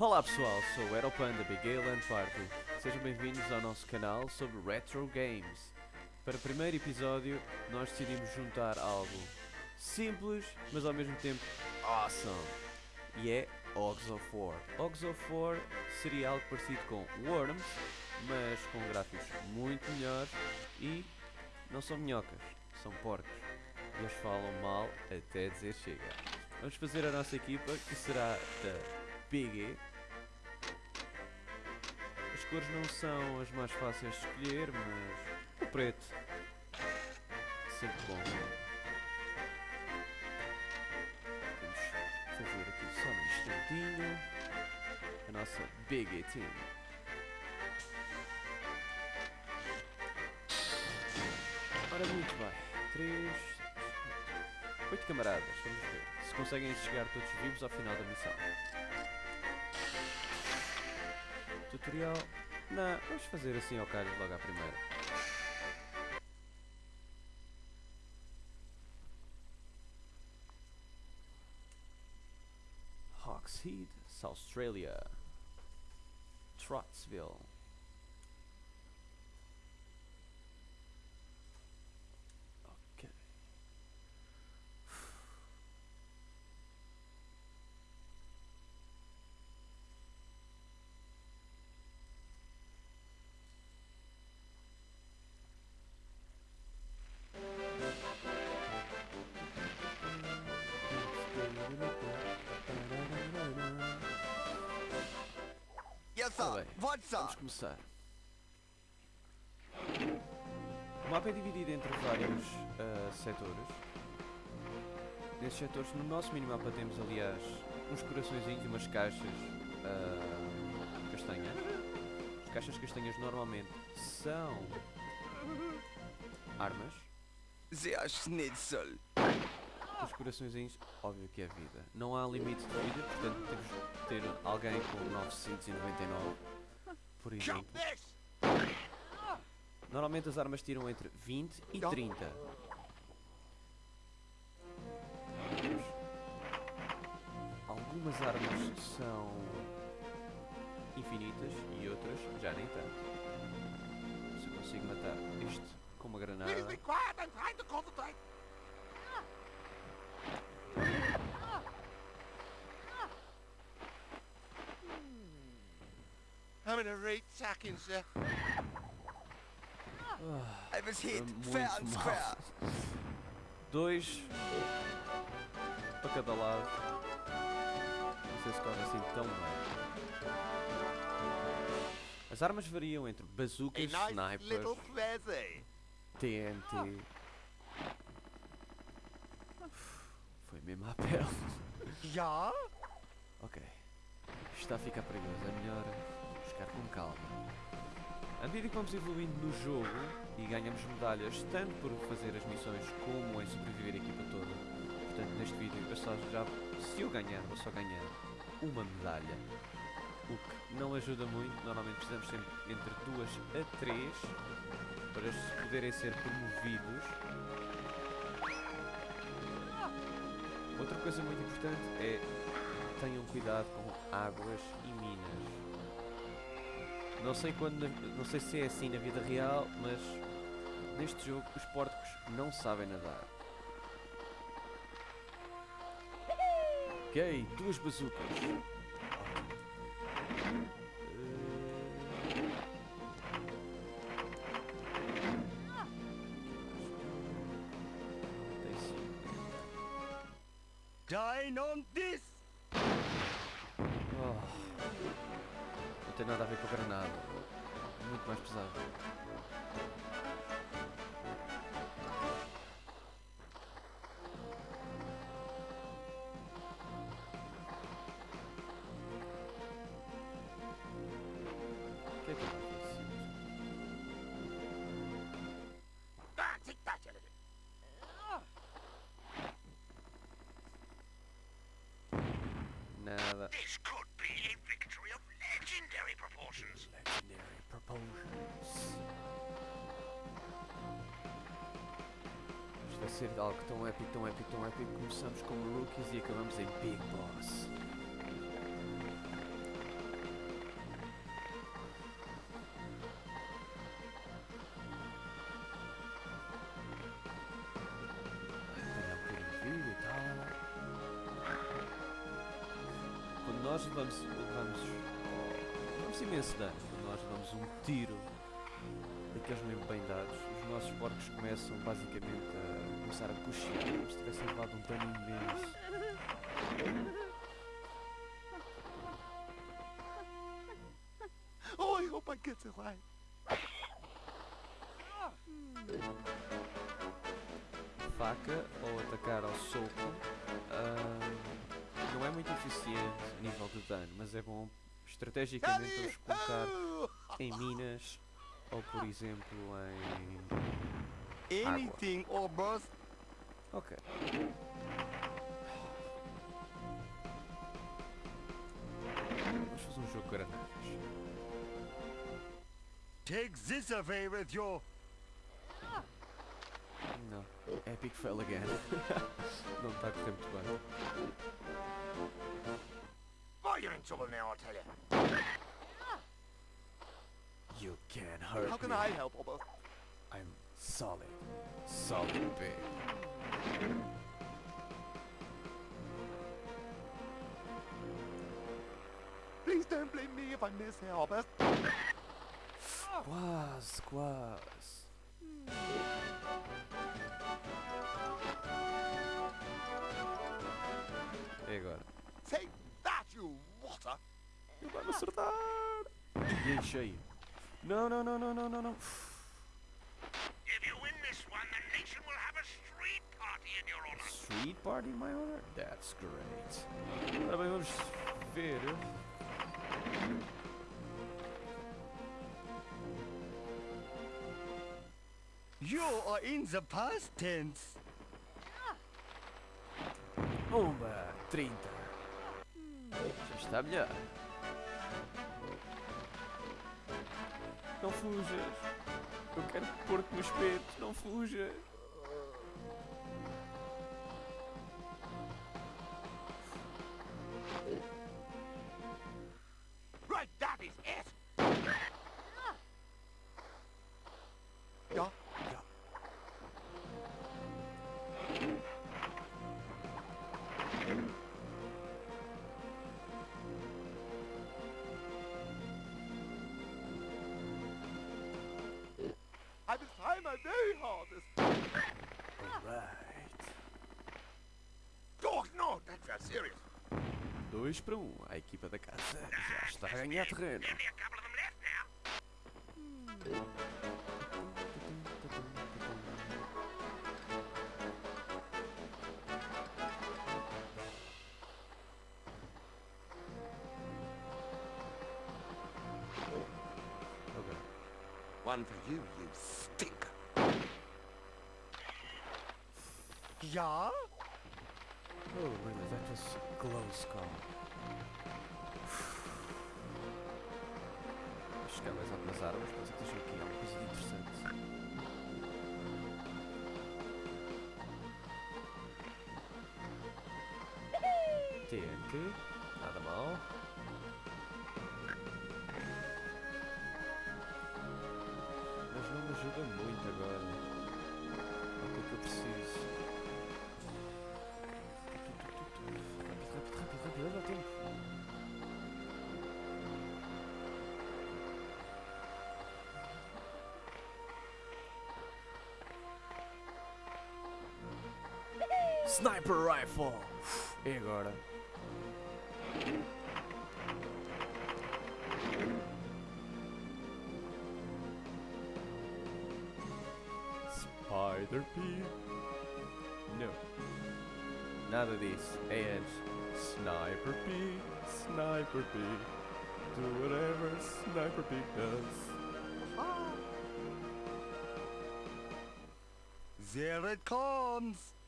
Olá pessoal, sou o Aeropanda Big Land Party. Sejam bem-vindos ao nosso canal sobre Retro Games. Para o primeiro episódio, nós decidimos juntar algo simples, mas ao mesmo tempo awesome. E é Hogs of War. Hogs of War seria algo parecido com Worms, mas com gráficos muito melhores e não são minhocas, são porcos. Eles falam mal até dizer chega. Vamos fazer a nossa equipa, que será da E. As cores não são as mais fáceis de escolher, mas o preto sempre bom. Vamos fazer aqui só um instantinho a nossa Big Team. Ora, muito bem. 3, 8 camaradas, vamos ver se conseguem chegar todos vivos ao final da missão. Tutorial. Não, vamos fazer assim ao calho logo à primeira. Hawkshead, South Australia. Trottsville. Bem, What, sir? Vamos começar. O mapa é dividido entre vários ah, setores. Nesses setores, no nosso minimapa temos aliás uns coraçõezinhos e umas caixas ah, castanhas. As caixas castanhas normalmente são armas. Der Schnitzel. Os coraçõezinhos, óbvio que é vida. Não há limite de vida, portanto temos de ter alguém com 999, por exemplo. Normalmente as armas tiram entre 20 e 30. Algumas armas são infinitas e outras já nem tanto. Se eu consigo matar este com uma granada. Right sacking, sir. I was hit Muito fair and square. Dois para cada lado. Não sei se corre assim tão bem. As armas variam entre bazucas, snipers. TNT. Foi mesmo à pele. Ja? Ok. Está a ficar perigoso. É melhor buscar com calma. À medida que vamos evoluindo no jogo e ganhamos medalhas, tanto por fazer as missões como em sobreviver a equipa toda. Portanto, neste vídeo, eu só já, se eu ganhar, vou só ganhar uma medalha. O que não ajuda muito. Normalmente precisamos sempre entre duas a três para se poderem ser promovidos. Outra coisa muito importante é tenham cuidado com águas e minas. Não sei quando, não sei se é assim na vida real, mas neste jogo os porcos não sabem nadar. Ok, duas bazucas. Tem nada a ver com a granada. Muito mais pesado. É. Nada. ser de algo tão épico, tão épico, tão épico. Começamos como rookies e acabamos em Big Boss. Quando nós levamos, levamos, levamos imenso dano, quando nós levamos um tiro daqueles mesmo bem dados, os nossos porcos começam basicamente a começar a coxear, como se tivessem levado um dano imenso. Oh, I hope I get away. Faca ou atacar ao soco ah, não é muito eficiente a nível de dano, mas é bom estrategicamente vamos colocar em minas ou por exemplo em. Anything, oh, boss. Ok. Vamos fazer um jogo de granadas. Take this away with you. Não. Epic fail again. não está a correr muito bem. Oh, you're in trouble now, I'll tell you. You can't hurt How can me. I help, oh, boss? I'm solid. Solid big. Please don't blame me if I oh, boss. Quase, quase. E agora? Take that, you. Ele vai me acertar! E em cheio. Não, não, não, não, não, não, não. If you win this one, the nation will have a street party in Street party my honor? That's great. Ora bem, vamos ver. You are in the past tense. Uma, 30. Já está melhor. Não fujas. Eu quero pôr-te no espeto. Não fujas. My very hardest. Alright. Oh, no, that's very serious. 2 para 1. Um. A equipa da casa já está a ganhar terreno. Now. Ok. One for you, you stink. Yeah? Oh, really? That was close call. Chegar mais algumas armas, que esteja aqui alguma coisa de interessante. TNT, nada mal. Mas não me ajuda muito agora. É o que é que eu preciso. Sniper Rifle! E agora? Spider Pig? No. Nada disso. É Sniper Pig, Sniper Pig. Do whatever Sniper Pig does. There it comes.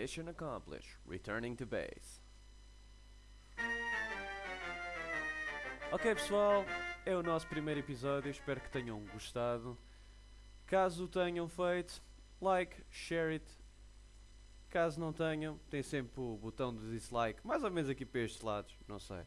Mission accomplished. Returning to base. Ok, pessoal, é o nosso primeiro episódio. Espero que tenham gostado. Caso o tenham feito, like, share it, Caso não tenham, tem sempre o botão de dislike, mais ou menos aqui para estes lados, não sei.